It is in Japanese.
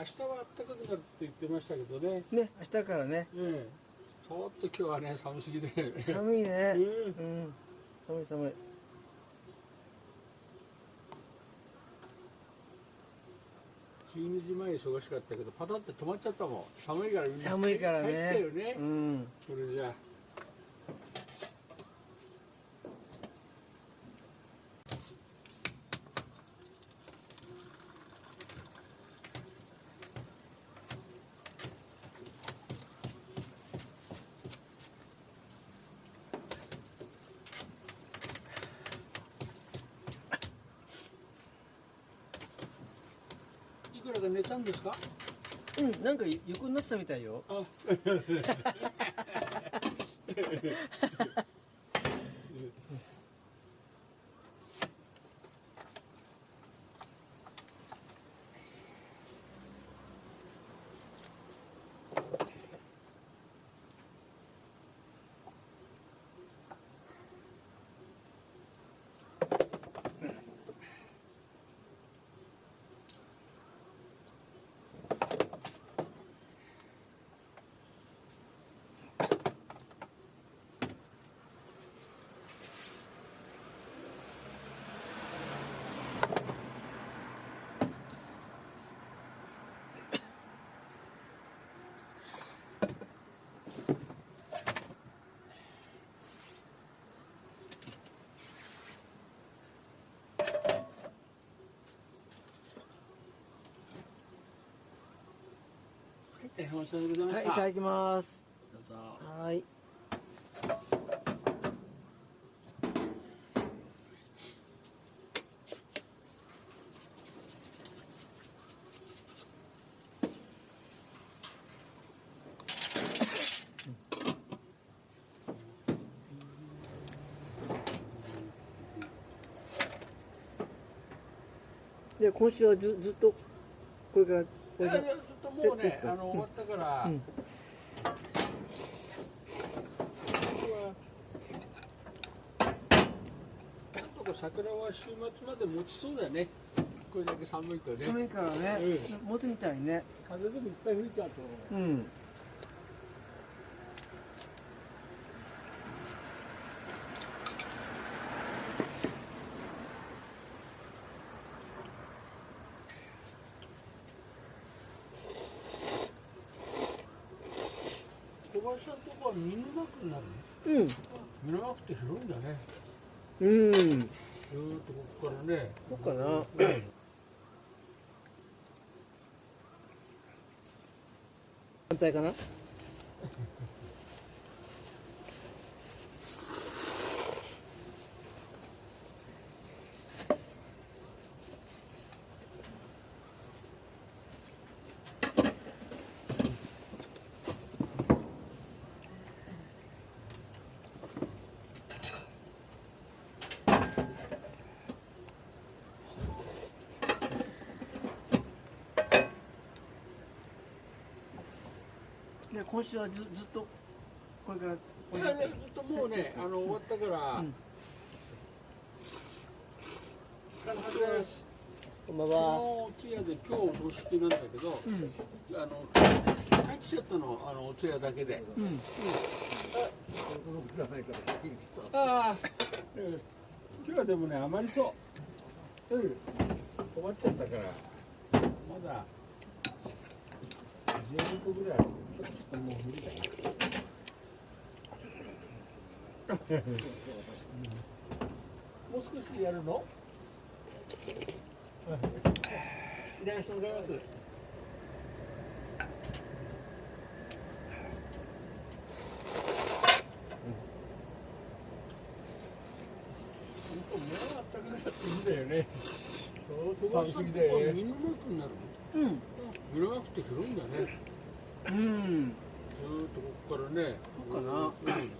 明日は暖かくなるって言ってましたけどね。ね明日からね。ええ。ちょっと今日はね寒すぎで、ね。寒いね。うん。うん。寒い寒い。12時前忙しかったけどパタって止まっちゃったもん。寒いからみんな寒いからね。よね、うん。それじゃあいくらか寝たんですか？うんなんか横になってたみたいよ。あ 大変お世話でございました、はいいただきます。どうぞ。はい。で今週はずずっとこれからこいやれからいやちょっともうねえあの終わったから、うん。なんとか桜は週末まで持ちそうだよね。これだけ寒いとね。寒いからね、う持つみたいね。風でもいっぱい吹いちゃうとうん見沼区になるのうん。見沼区って広いんだね。うん。ずーっとここからね。かなうん反対かな？で今週はずずっとこれからいやねずっともうねあの終わったから、うん。あの初めます。こんばん昨は日通夜で今日お葬式なんだけど、うん。あの帰ってきちゃったのあのお通夜だけで。うん。ああ、ええ今日はでもねあまりそう。うん、止まっちゃったからまだ12個ぐらいある。もう無理だよ。もう少しやるの？いまだよね。寒すぎだよね。見沼区になるの？うんいんだね。うんずーっとここからね。そうかなうん